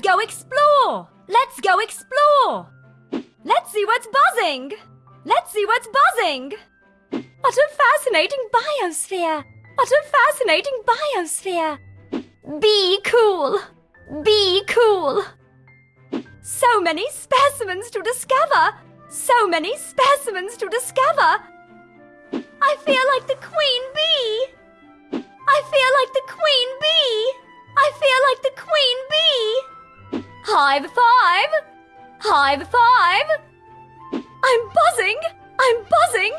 Let's go explore! Let's go explore! Let's see what's buzzing! Let's see what's buzzing! What a fascinating biosphere! What a fascinating biosphere! Be cool! Be cool! So many specimens to discover! So many specimens to discover! I feel like the queen bee! Hive five! Hive five! I'm buzzing! I'm buzzing!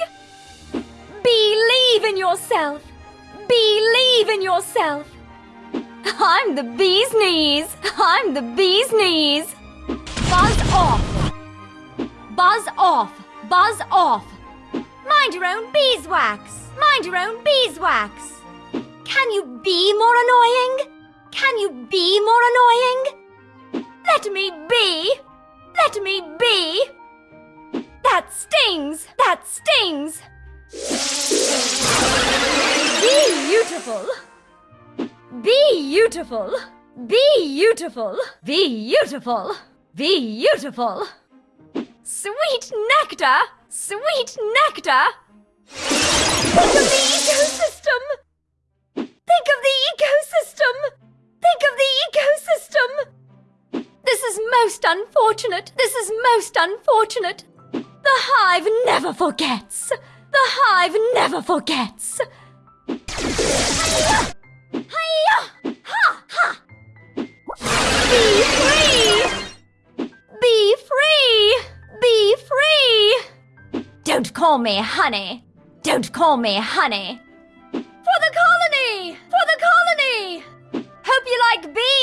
Believe in yourself! Believe in yourself! I'm the bee's knees! I'm the bee's knees! Buzz off! Buzz off! Buzz off! Mind your own beeswax! Mind your own beeswax! Can you be more annoying? Can you be more annoying? Let me be! Let me be! That stings! That stings! Be beautiful! Be beautiful! Be beautiful! Be beautiful! Be beautiful! Sweet nectar! Sweet nectar! most unfortunate. This is most unfortunate. The hive never forgets. The hive never forgets. Hi-ya! Ha! Ha! Be free! Be free! Be free! Don't call me honey. Don't call me honey. For the colony! For the colony! Hope you like bees!